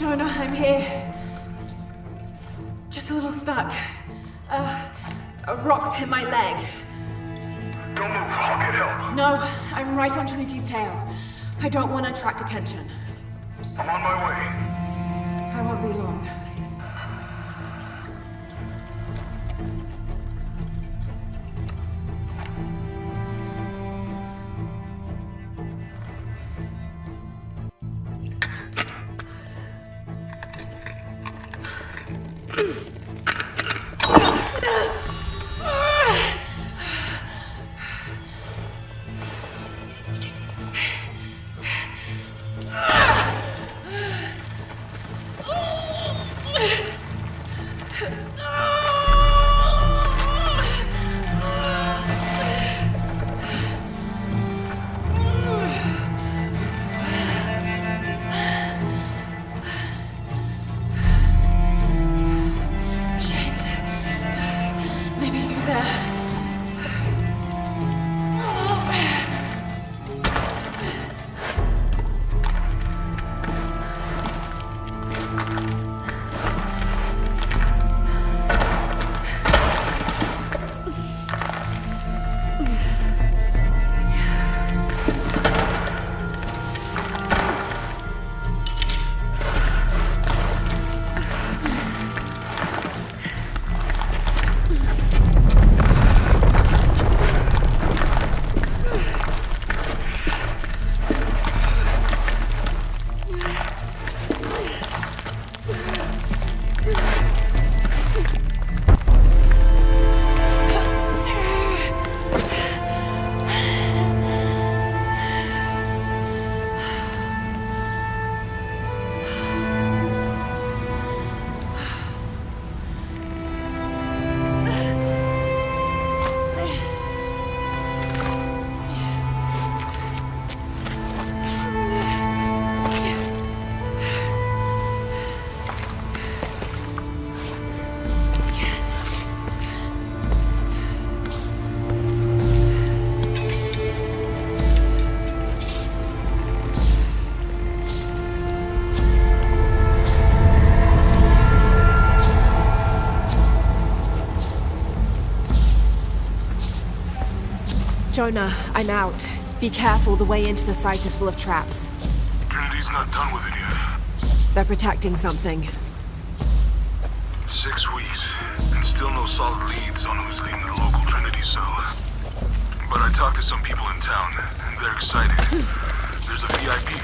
Jonah, I'm here. Just a little stuck. Uh, a rock hit my leg. Don't move. I'll get help. No, I'm right on Trinity's tail. I don't want to attract attention. I'm on my way. I won't be long. Jonah, I'm out. Be careful, the way into the site is full of traps. Trinity's not done with it yet. They're protecting something. Six weeks, and still no solid leads on who's leading the local Trinity cell. But I talked to some people in town, and they're excited. There's a VIP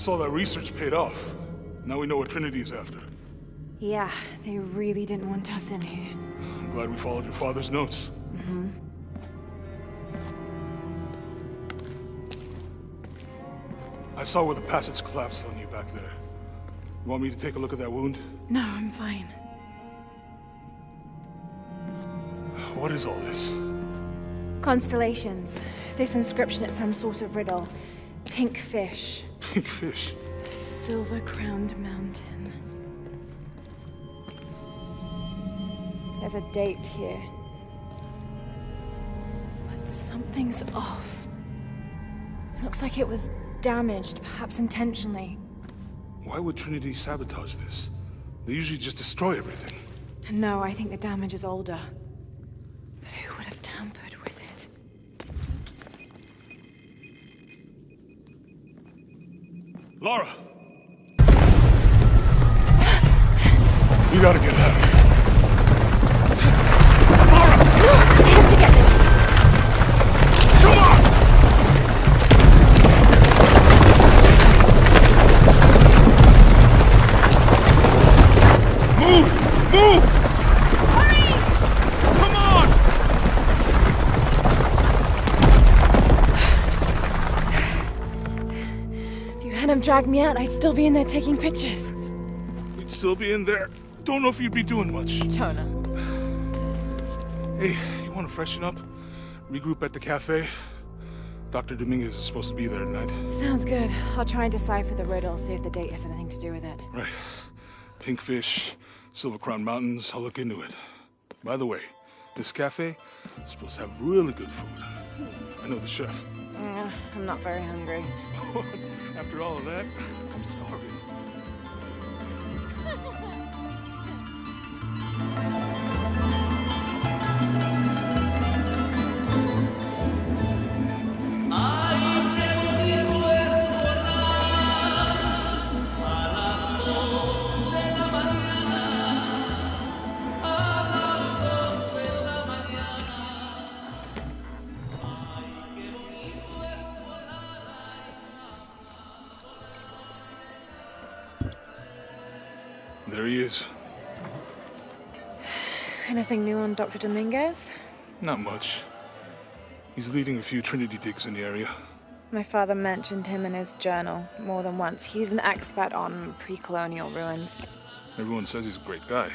Guess all that research paid off. Now we know what Trinity's after. Yeah, they really didn't want us in here. I'm glad we followed your father's notes. Mm-hmm. I saw where the passage collapsed on you back there. You want me to take a look at that wound? No, I'm fine. What is all this? Constellations. This inscription is some sort of riddle. Pink fish. Pink fish? Silver-crowned mountain. There's a date here. But something's off. It looks like it was damaged, perhaps intentionally. Why would Trinity sabotage this? They usually just destroy everything. No, I think the damage is older. But who would have tampered with it? Lara! you gotta get out of here. Dragged me out, I'd still be in there taking pictures. We'd still be in there. Don't know if you'd be doing much. Jonah. Hey, you want to freshen up? Regroup at the cafe? Dr. Dominguez is supposed to be there tonight. Sounds good. I'll try and decipher the riddle, see if the date has anything to do with it. Right. Pinkfish, Silver Crown Mountains, I'll look into it. By the way, this cafe is supposed to have really good food. I know the chef. Uh, I'm not very hungry. After all of that, I'm starving. Anything new on Dr. Dominguez? Not much. He's leading a few Trinity digs in the area. My father mentioned him in his journal more than once. He's an expert on pre-colonial ruins. Everyone says he's a great guy.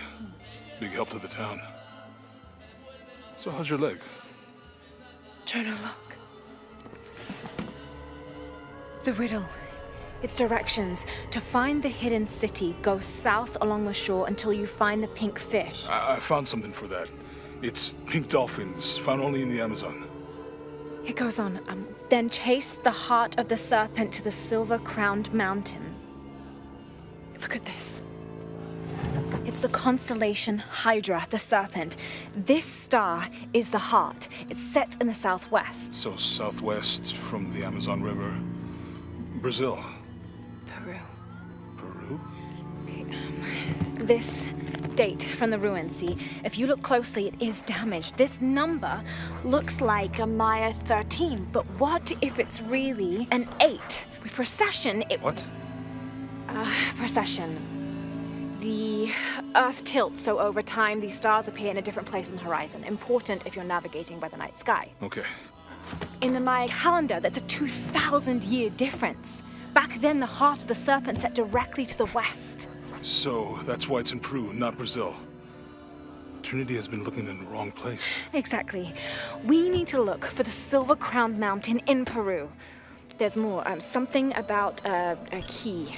Big help to the town. So how's your leg? Jonah, look. The riddle. Its directions. To find the hidden city, go south along the shore until you find the pink fish. I, I found something for that. It's pink dolphins, found only in the Amazon. It goes on. Um, then chase the heart of the serpent to the silver-crowned mountain. Look at this. It's the constellation Hydra, the serpent. This star is the heart. It's set in the southwest. So southwest from the Amazon River. Brazil. This date from the ruins, see? If you look closely, it is damaged. This number looks like a Maya 13, but what if it's really an 8? With precession, it... What? Uh, precession. The Earth tilts, so over time, these stars appear in a different place on the horizon. Important if you're navigating by the night sky. Okay. In the Maya calendar, that's a 2,000 year difference. Back then, the heart of the serpent set directly to the west. So that's why it's in Peru, not Brazil. Trinity has been looking in the wrong place. Exactly. We need to look for the Silver Crowned Mountain in Peru. There's more. Um, something about uh, a key.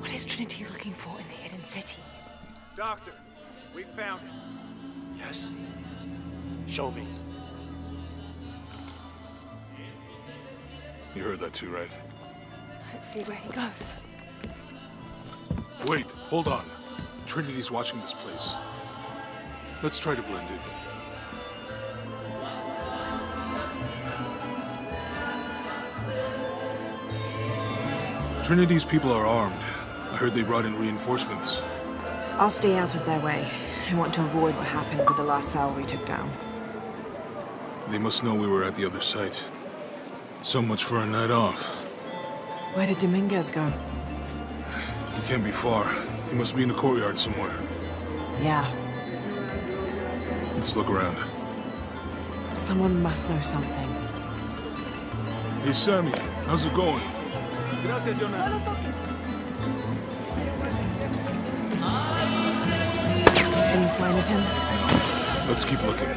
What is Trinity looking for in the hidden city? Doctor, we found it. Yes. Show me. You heard that too, right? Let's see where he goes. Wait, hold on. Trinity's watching this place. Let's try to blend in. Trinity's people are armed. I heard they brought in reinforcements. I'll stay out of their way. I want to avoid what happened with the last cell we took down. They must know we were at the other site. So much for a night off. Where did Dominguez go? He can't be far. He must be in the courtyard somewhere. Yeah, Let's look around. someone must know something. Hey, Sammy, how's it going? Gracias, Jonah. Any sign of him? Let's keep looking.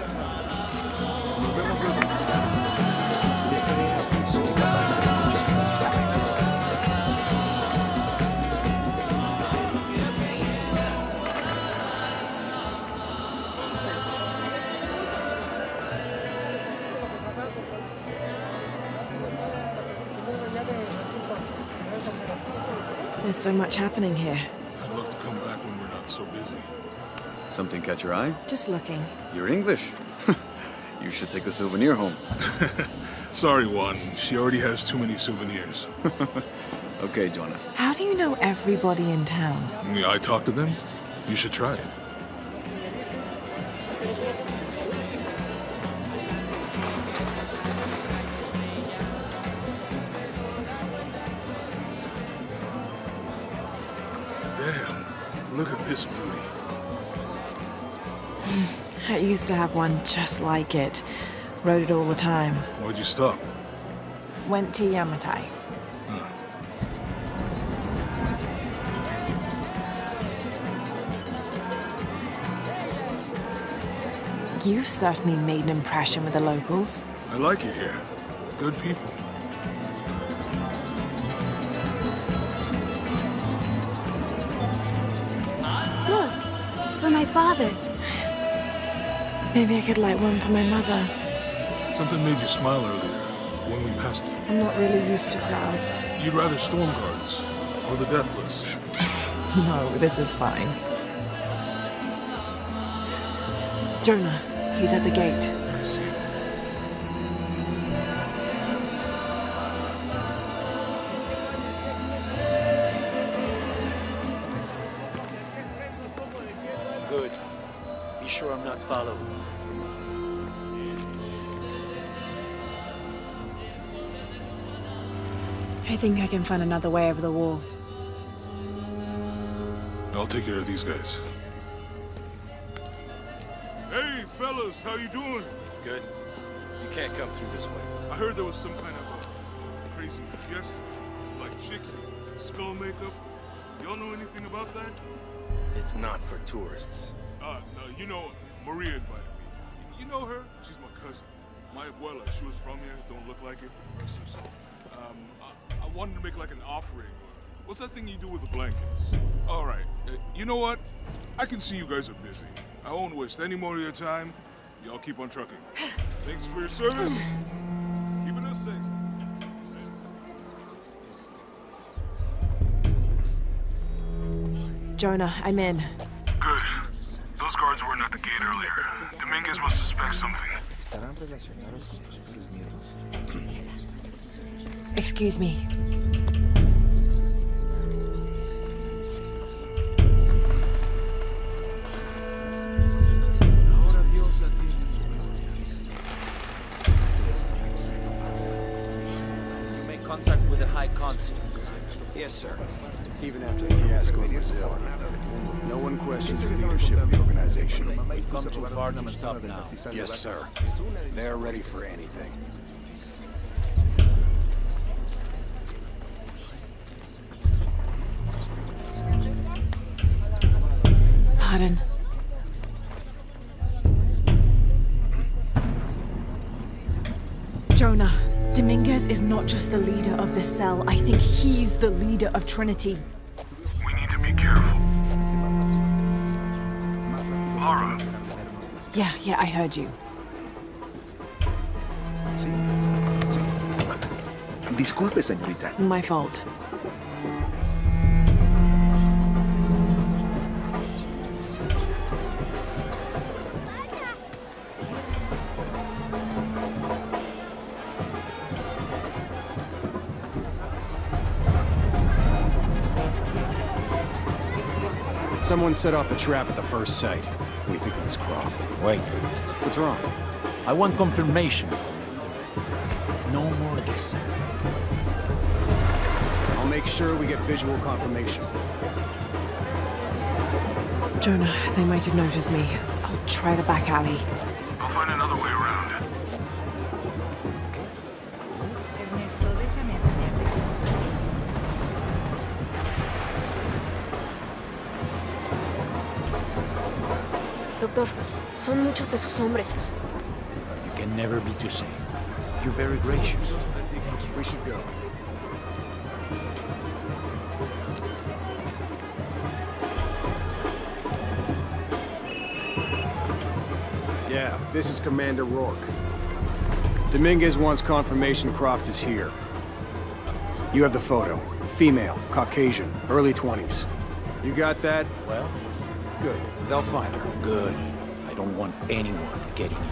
So much happening here. I'd love to come back when we're not so busy. Something catch your eye? Just looking. You're English. you should take a souvenir home. Sorry, Juan. She already has too many souvenirs. Okay, Jonah. How do you know everybody in town? I talk to them. You should try it. Used to have one just like it. Rode it all the time. Why'd you stop? Went to Yamatai. You've certainly made an impression with the locals. I like it here. Good people. Look, for my father. Maybe I could light one for my mother. Something made you smile earlier when we passed. I'm not really used to crowds. You'd rather storm guards or the deathless. No, this is fine. Jonah, he's at the gate. I see. Good. Be sure I'm not followed. I think I can find another way over the wall. I'll take care of these guys. Hey, fellas, how you doing? Good. You can't come through this way. I heard there was some kind of a crazy fiesta, like chicks in skull makeup. Y'all know anything about that? It's not for tourists. Uh, no, you know, Maria invited me. You know her? She's my cousin. My abuela, she was from here, don't look like it, rest her soul. I, I wanted to make like an offering. What's that thing you do with the blankets? All right, uh, you know what? I can see you guys are busy. I won't waste any more of your time. Y'all keep on trucking. Thanks for your service. Keeping us safe. Jonah, I'm in. Good. Those guards weren't at the gate earlier. Dominguez must suspect something. Excuse me. Make contact with the High Consul. Yes, sir. Even after the fiasco in Brazil, no one questions the leadership of the organization. We've come too far to stop now. Yes, sir. They're ready for anything. Just the leader of the cell. I think he's the leader of Trinity. We need to be careful. Lara, Yeah, yeah, I heard you. Disculpe, señorita. My fault. Someone set off a trap at the first site. We think it was Croft. Wait. What's wrong? I want confirmation, Commander. No more guessing. I'll make sure we get visual confirmation. Jonah, they might have noticed me. I'll try the back alley. I'll find another way around. Son muchos de sus hombres. You can never be too safe. You're very gracious. We should go. Yeah, this is Commander Rourke. Dominguez wants confirmation Croft is here. You have the photo. Female, Caucasian, early 20s. You got that? Well, Good. They'll find her. good. I don't want anyone getting in there.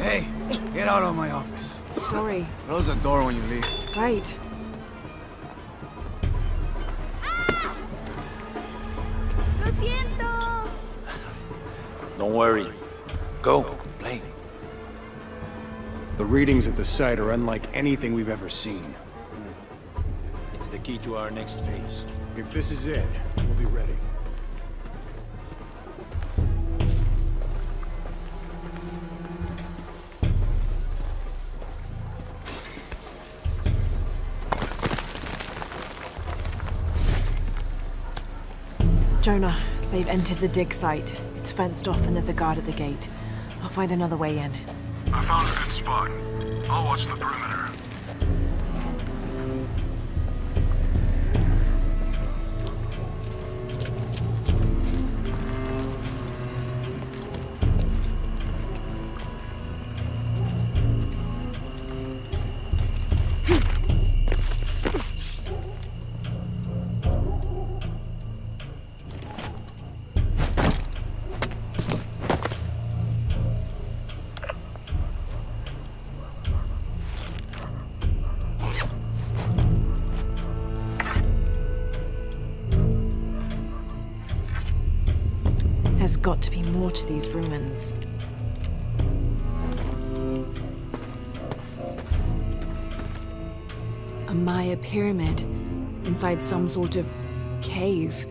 Hey, get out of my office. Sorry. Close the door when you leave. Right. Ah! ¡Lo siento! Don't worry. Go, play. The readings at the site are unlike anything we've ever seen. It's the key to our next phase. If this is it, we'll be ready. Jonah, they've entered the dig site. It's fenced off and there's a guard at the gate. I'll find another way in. I found a good spot. I'll watch the perimeter. Some sort of cave.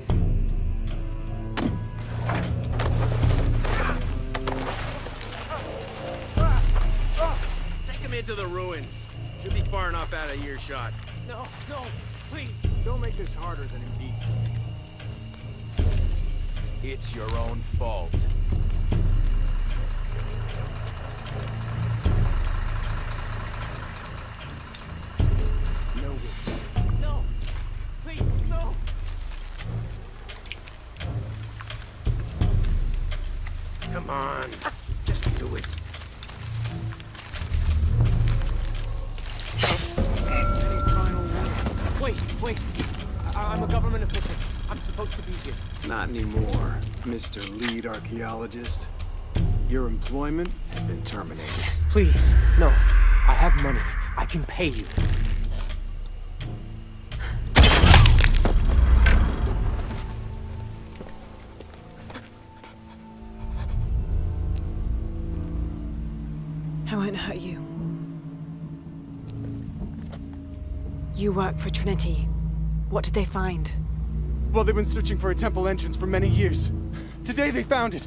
Come on. Just do it. Wait, wait. I- I'm a government official. I'm supposed to be here. Not anymore, Mr. Lead Archaeologist. Your employment has been terminated. Please, no. I have money. I can pay you. For Trinity. What did they find? Well, they've been searching for a temple entrance for many years. Today they found it.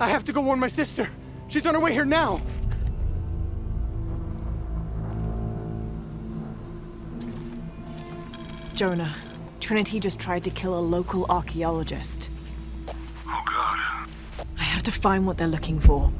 I have to go warn my sister. She's on her way here now. Jonah, Trinity just tried to kill a local archaeologist. Oh god. I have to find what they're looking for.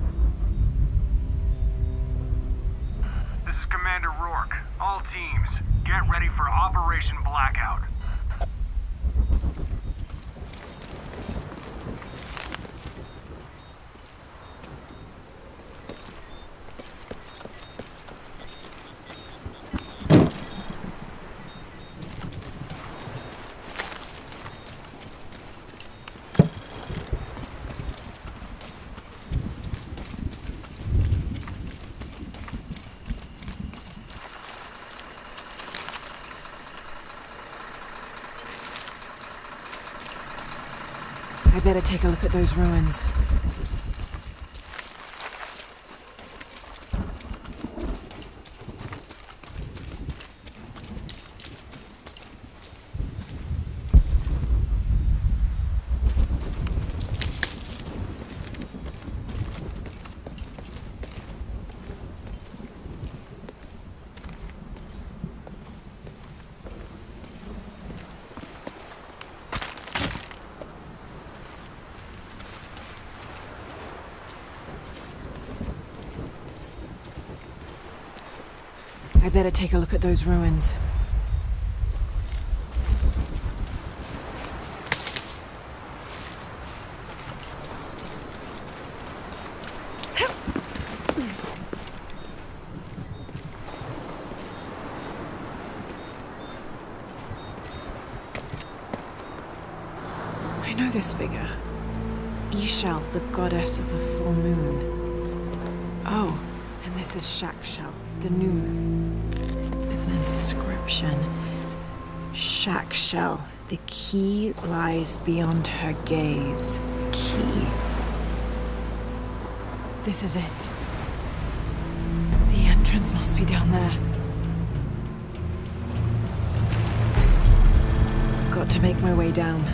Better take a look at those ruins. I better take a look at those ruins. I know this figure. Ix Chel, the goddess of the full moon. Oh, and this is Chak Chel, the new moon. An inscription. Chak Chel, the key lies beyond her gaze. Key. This is it. The entrance must be down there. Got to make my way down.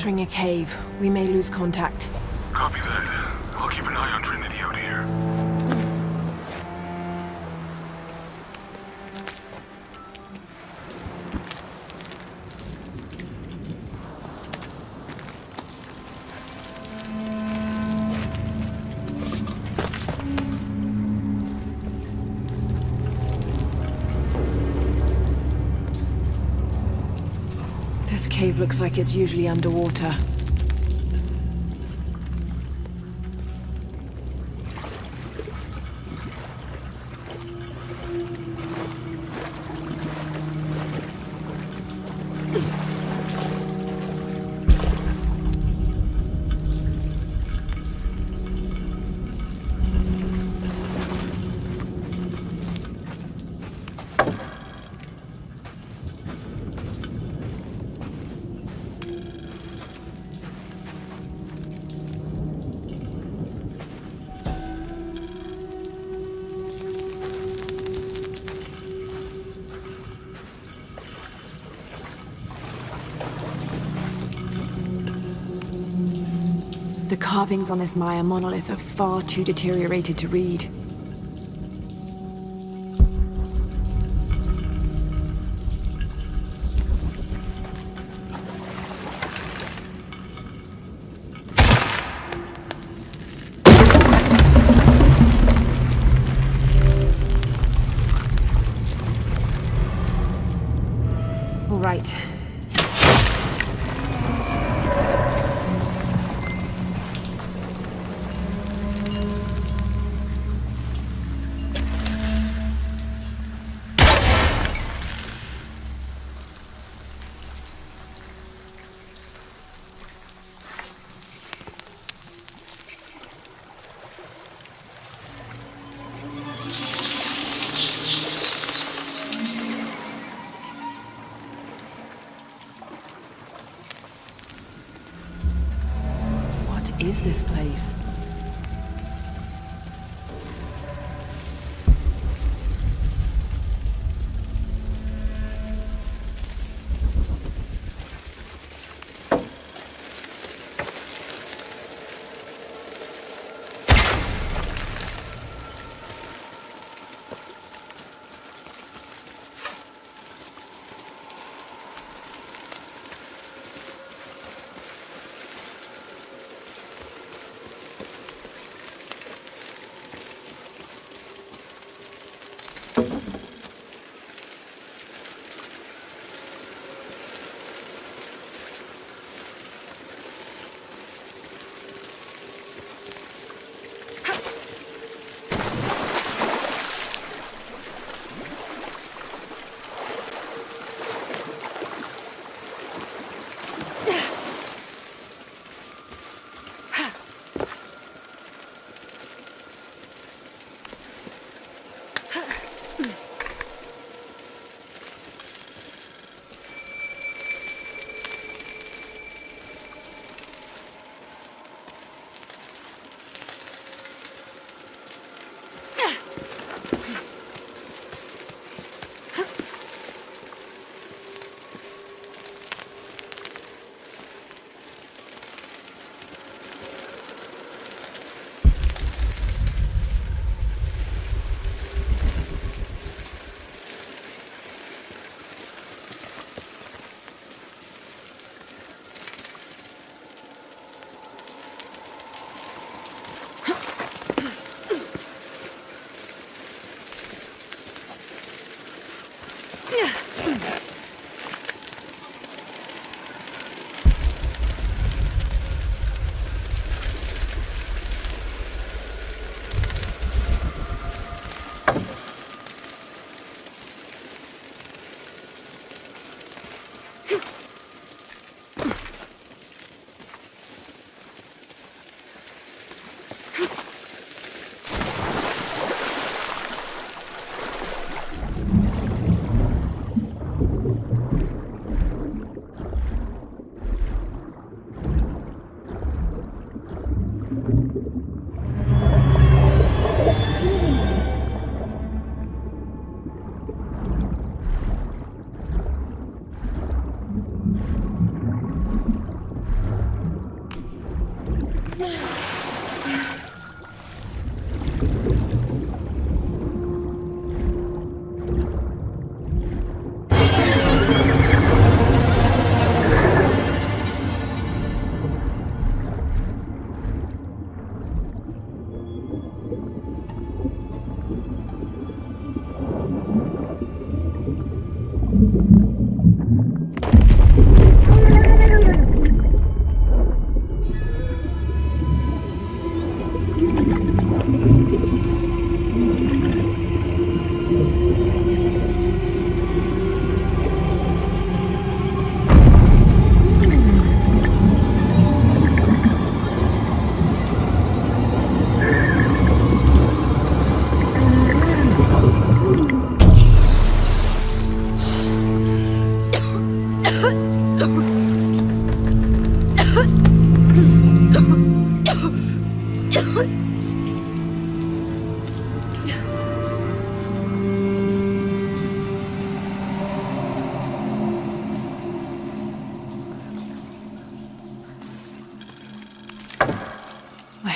Entering a cave. We may lose contact. Cave looks like it's usually underwater. Carvings on this Maya monolith are far too deteriorated to read. Is this place?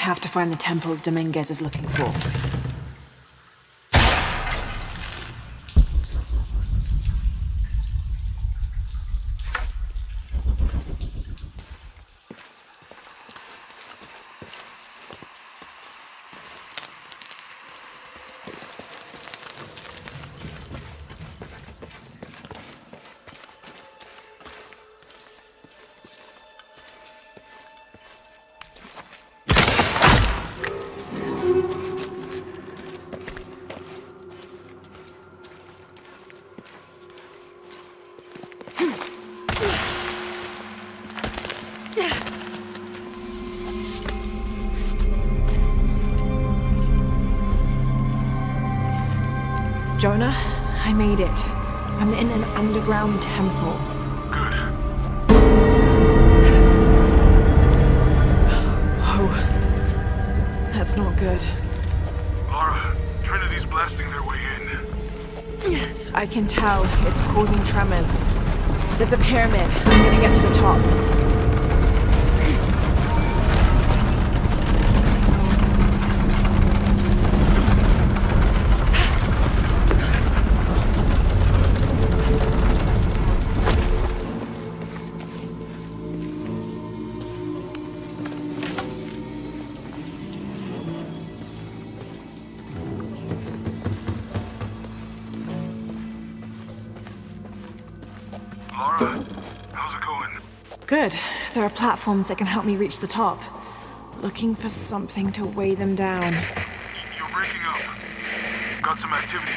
Have to find the temple Dominguez is looking for. Underground temple. Good. Whoa. That's not good. Lara, Trinity's blasting their way in. I can tell. It's causing tremors. There's a pyramid. I'm gonna get to the top. Platforms that can help me reach the top. Looking for something to weigh them down. You're breaking up. Got some activity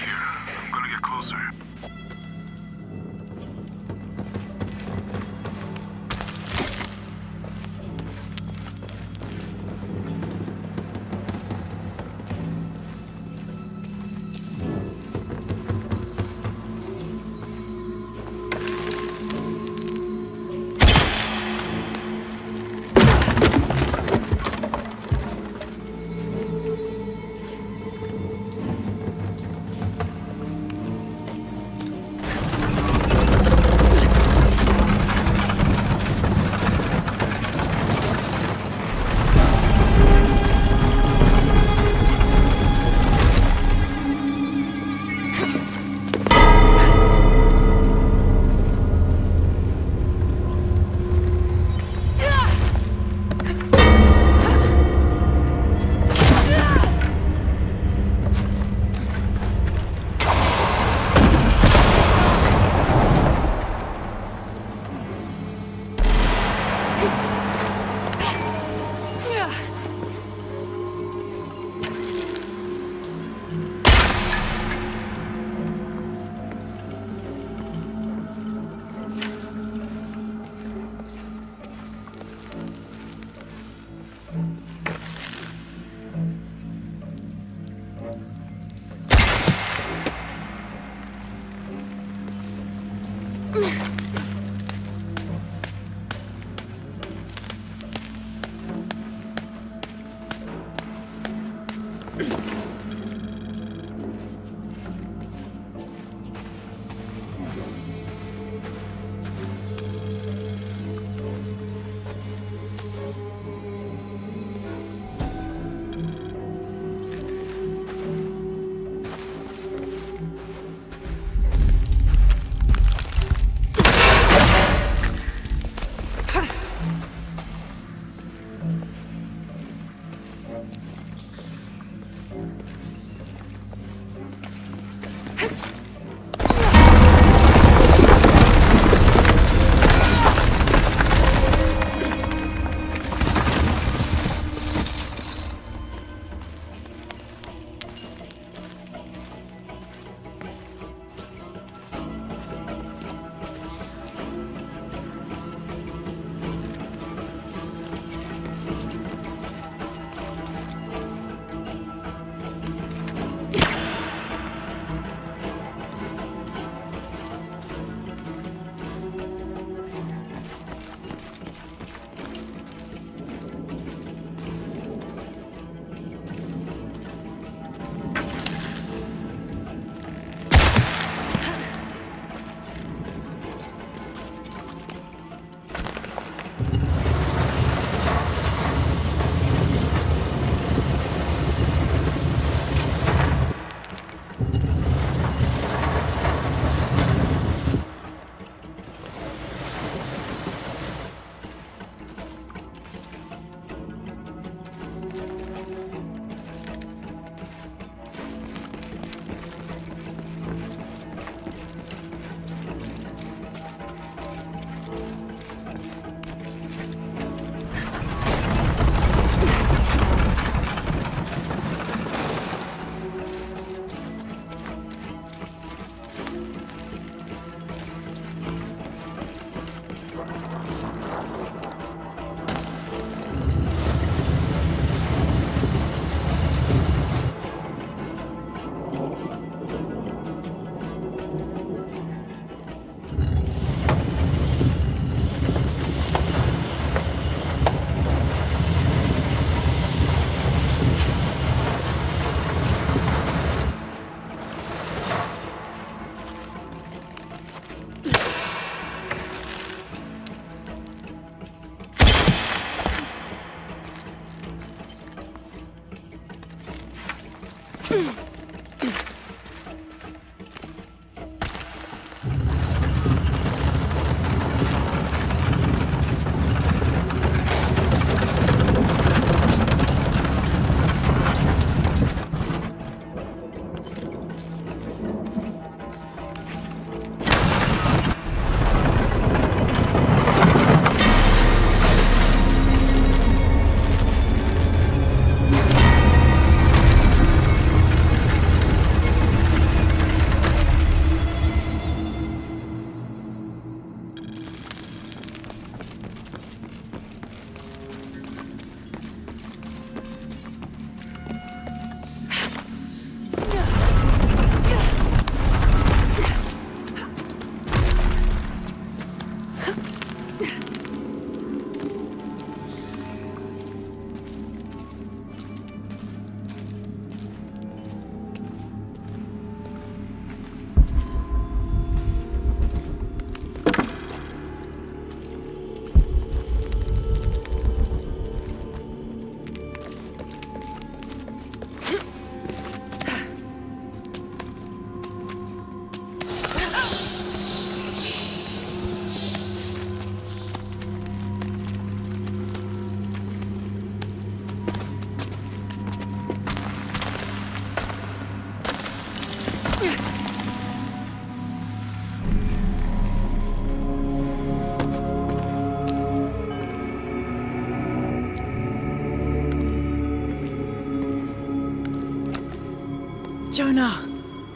Jonah!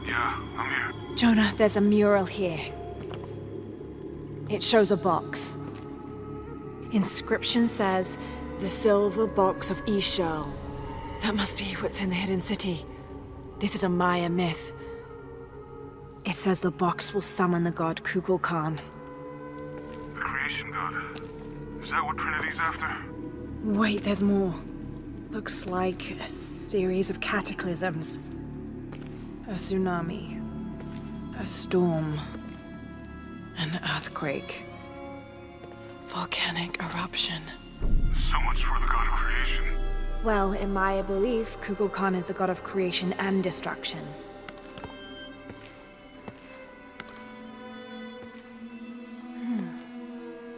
Yeah, I'm here. Jonah, there's a mural here. It shows a box. Inscription says, the silver box of Ix Chel. That must be what's in the hidden city. This is a Maya myth. It says the box will summon the god Kukulkan. The creation god. Is that what Trinity's after? Wait, there's more. Looks like a series of cataclysms. A tsunami. A storm. An earthquake. Volcanic eruption. So much for the god of creation. Well, in my belief, Kukulkan is the god of creation and destruction. Hmm.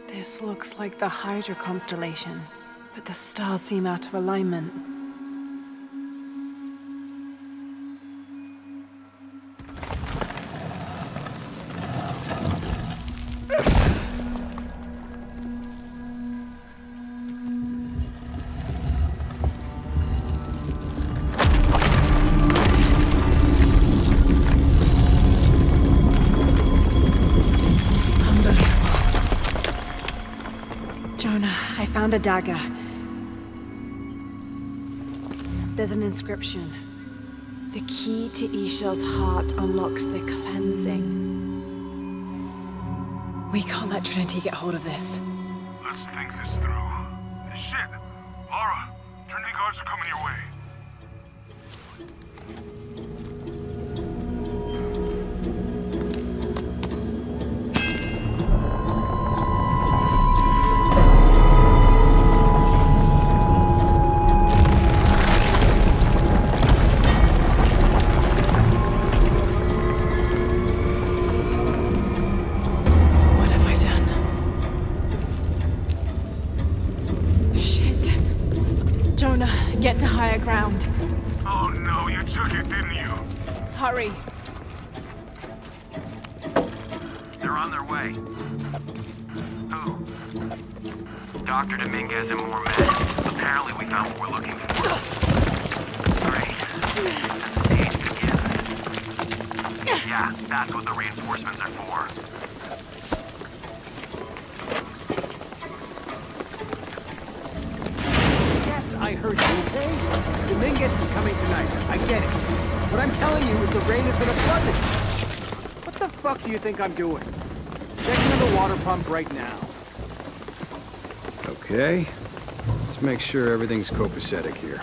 This looks like the Hydra constellation, but the stars seem out of alignment. I a dagger. There's an inscription. The key to Isha's heart unlocks the cleansing. We can't let Trinity get hold of this. Let's think this through. Shit! Think I'm doing? Checking the water pump right now. Okay. Let's make sure everything's copacetic here.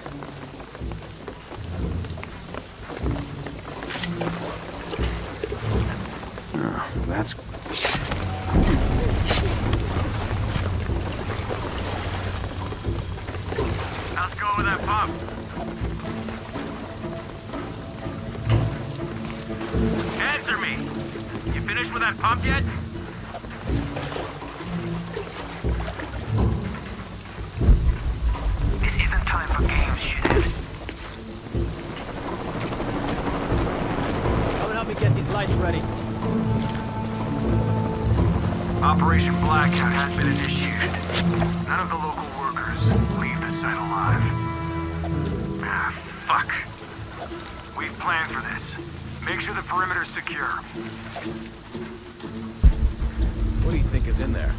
Is in there?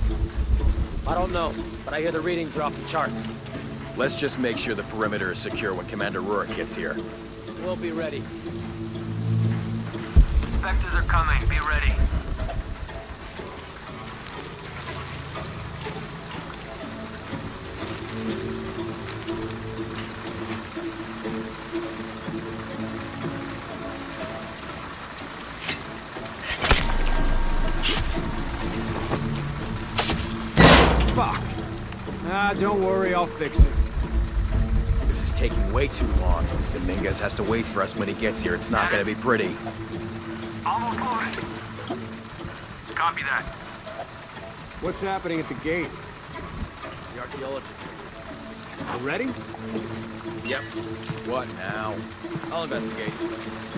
I don't know, but I hear the readings are off the charts. Let's just make sure the perimeter is secure when Commander Rourke gets here. We'll be ready. Inspectors are coming. Be ready. Don't worry, I'll fix it. This is taking way too long. Dominguez has to wait for us when he gets here. It's not gonna be pretty. Almost loaded. Copy that. What's happening at the gate? The archaeologist. You ready? Yep. What now? I'll investigate.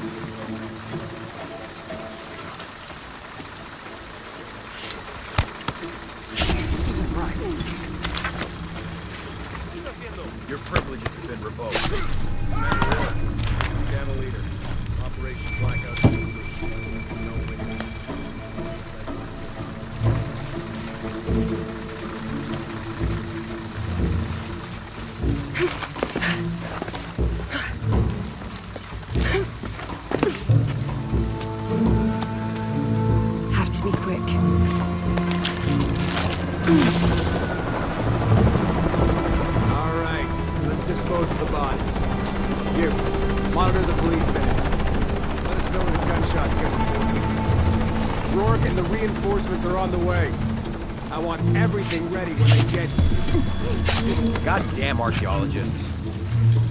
Goddamn archaeologists.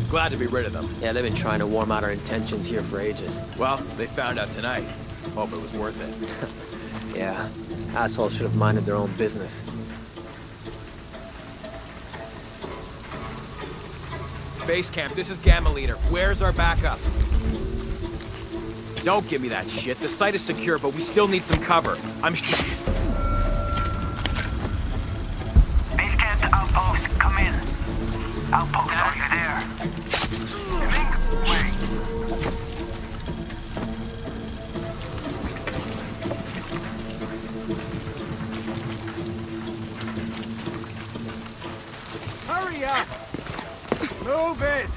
Glad to be rid of them. Yeah, they've been trying to warm out our intentions here for ages. Well, they found out tonight. Hope it was worth it. Yeah, assholes should have minded their own business. Base camp, this is Gamma Leader. Where's our backup? Don't give me that shit. The site is secure, but we still need some cover. I'm sh- Base camp to outpost. Come in. Outpost, are you there? Ming, wait. Hurry up! Move it!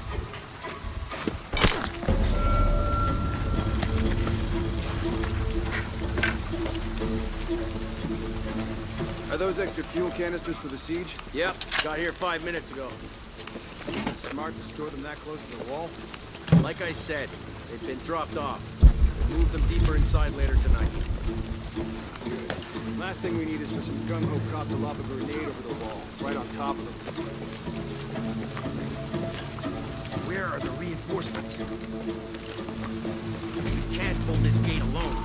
Are those extra fuel canisters for the siege? Yep, got here five minutes ago. Store them that close to the wall? Like I said, they've been dropped off. We'll move them deeper inside later tonight. Last thing we need is for some gung-ho cop to lob a grenade over the wall, right on top of them. Where are the reinforcements? We can't hold this gate alone.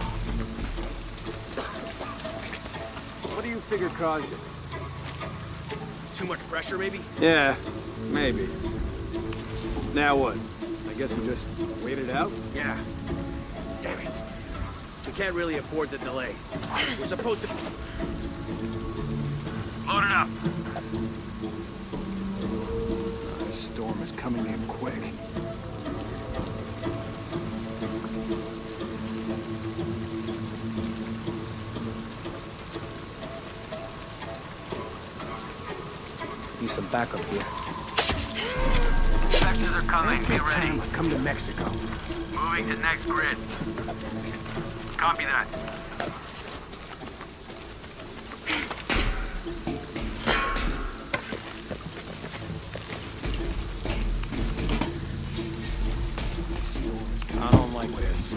What do you figure caused it? Too much pressure, maybe? Yeah, maybe. Now what? I guess we just wait it out? Yeah. Damn it. We can't really afford the delay. We're supposed to... Load it up. This storm is coming in quick. Need some backup here. Sectors are coming. Be ready. Town, come to Mexico. Moving to next grid. Copy that. I don't like this.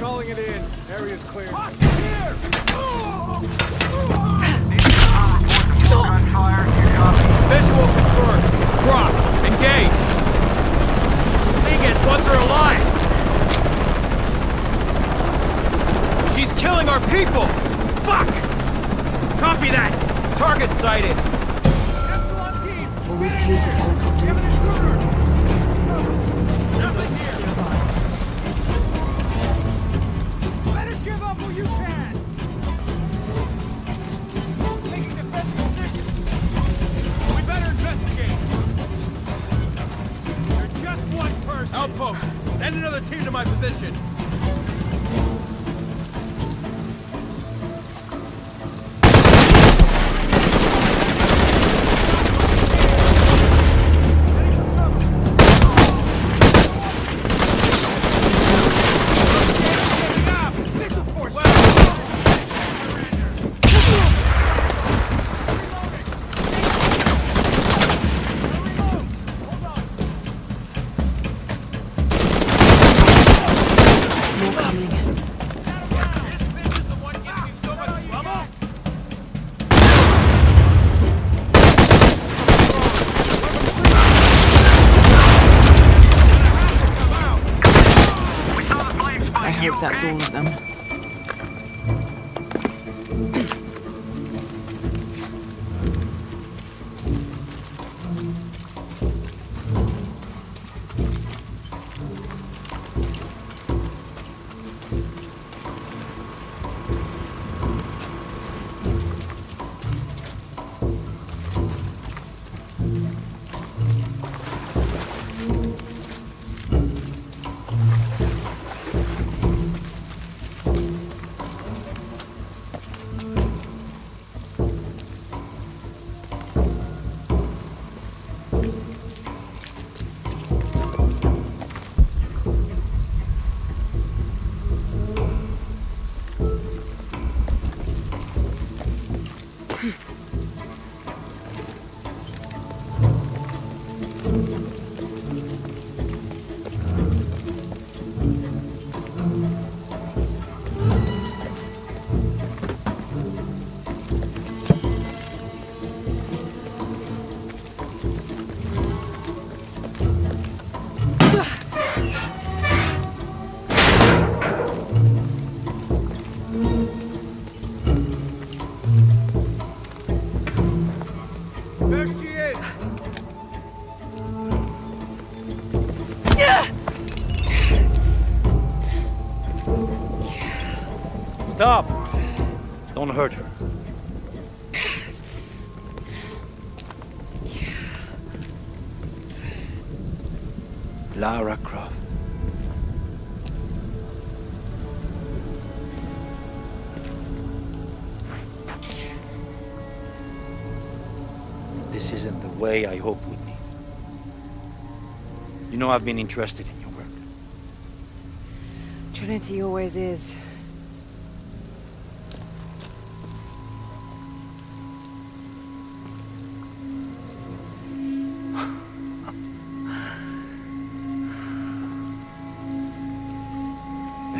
Calling it in. Area's clear. Here! Gunfire. You copy? Visual confirmed. It's Croft. Engage. Vegas wants her alive! She's killing our people! Fuck! Copy that! Target sighted! Always hated helicopters. Better give up where you can! Taking defensive position! We better investigate! You're just one person! Outpost! Send another team to my position! Lara Croft. This isn't the way I hoped would be. You know I've been interested in your work. Trinity always is.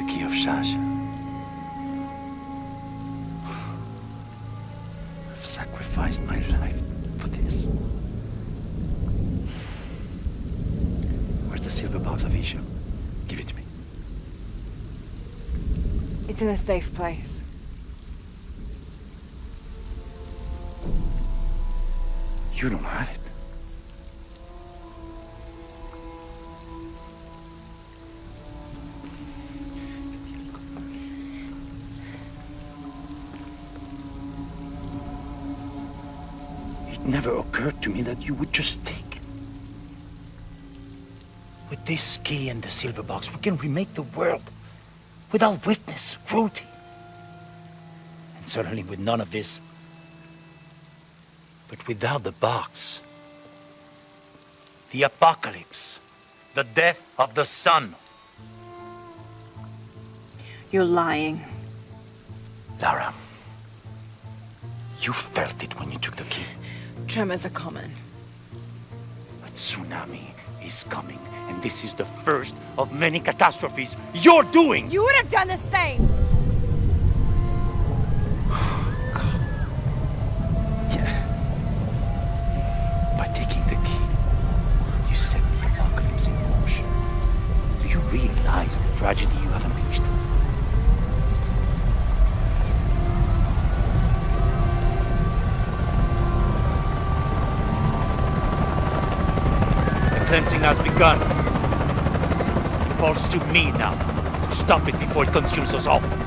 The key of Chak Chel. I've sacrificed my life for this. Where's the silver box of Ix Chel? Give it to me. It's in a safe place. You don't have it. Never occurred to me that you would just take it. With this key and the silver box, we can remake the world without weakness, cruelty. And certainly with none of this. But without the box, the apocalypse, the death of the sun. You're lying. Lara, you felt it when you took the key. Tremors are common. But tsunami is coming, and this is the first of many catastrophes you're doing! You would have done the same! Stop it before it consumes us all.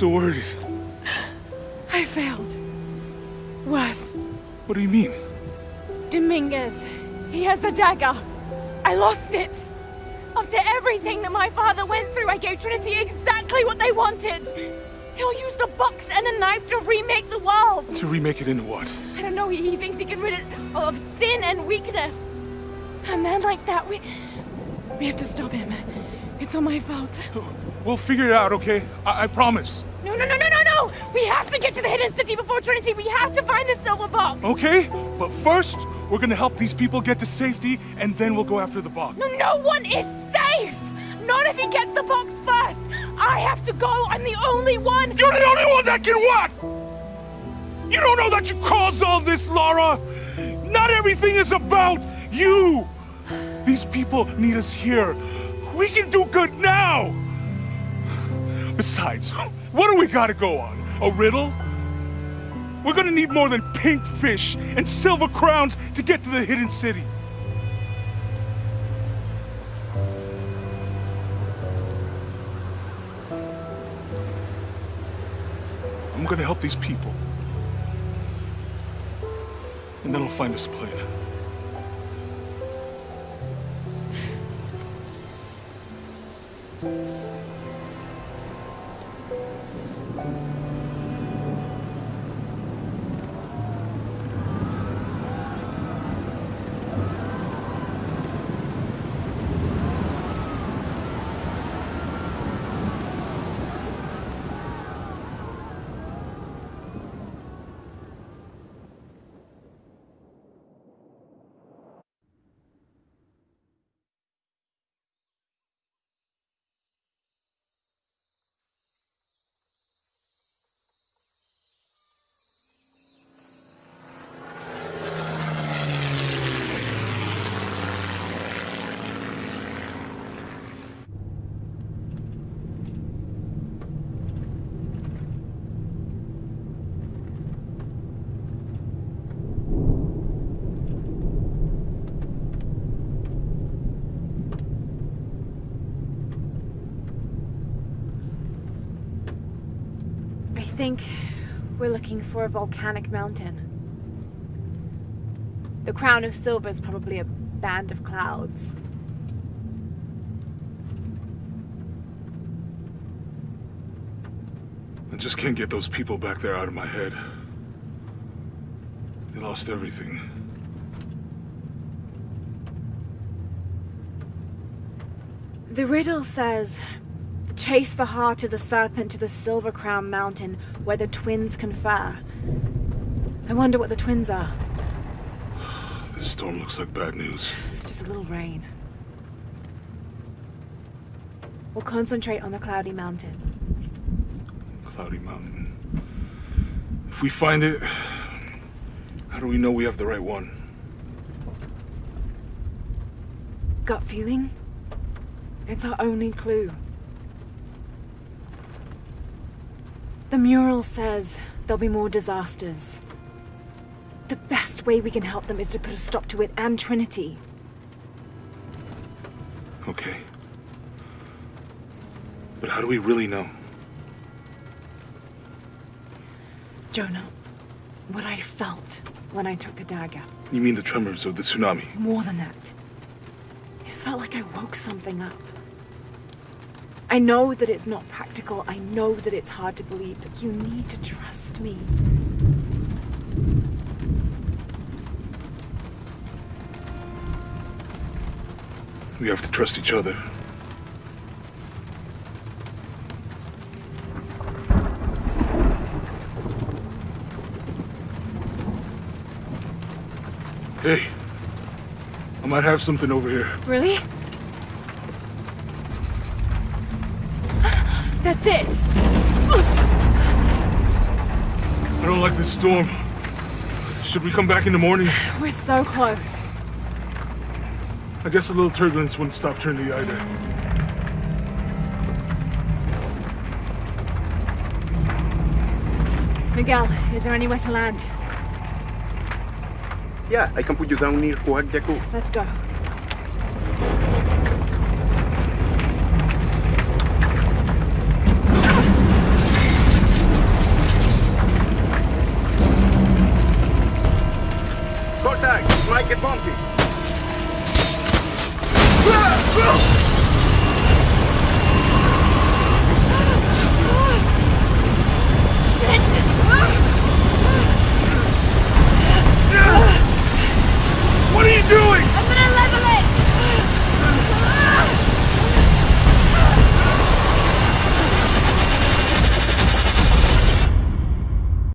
Worried. I failed. Worse. What do you mean? Dominguez. He has the dagger. I lost it. After everything that my father went through, I gave Trinity exactly what they wanted. He'll use the box and the knife to remake the world. To remake it into what? I don't know, he, he thinks he can rid it of sin and weakness. A man like that, we... We have to stop him. It's all my fault. We'll figure it out, okay? I, I promise. No, no, no, no, no, no! We have to get to the hidden city before Trinity. We have to find the silver box. Okay? But first, we're gonna help these people get to safety, and then we'll go after the box. No, no one is safe! Not if he gets the box first! I have to go! I'm the only one! You're the only one that can what? You don't know that you caused all this, Lara! Not everything is about you! These people need us here. We can do good now! Besides, what do we gotta go on? A riddle? We're gonna need more than pink fish and silver crowns to get to the hidden city. I'm gonna help these people. And then I'll find us a plane. I think we're looking for a volcanic mountain. The crown of silver is probably a band of clouds. I just can't get those people back there out of my head. They lost everything. The riddle says, chase the heart of the serpent to the Silver Crown Mountain where the twins confer. I wonder what the twins are. This storm looks like bad news. It's just a little rain. We'll concentrate on the Cloudy Mountain. Cloudy Mountain. If we find it, how do we know we have the right one? Gut feeling? It's our only clue. The mural says there'll be more disasters. The best way we can help them is to put a stop to it and Trinity. Okay. But how do we really know? Jonah, what I felt when I took the dagger. You mean the tremors of the tsunami? More than that. It felt like I woke something up. I know that it's not practical. I know that it's hard to believe, but you need to trust me. We have to trust each other. Hey, I might have something over here. Really? That's it! I don't like this storm. Should we come back in the morning? We're so close. I guess a little turbulence wouldn't stop Trinity either. Miguel, is there anywhere to land? Yeah, I can put you down near Coac Let's go.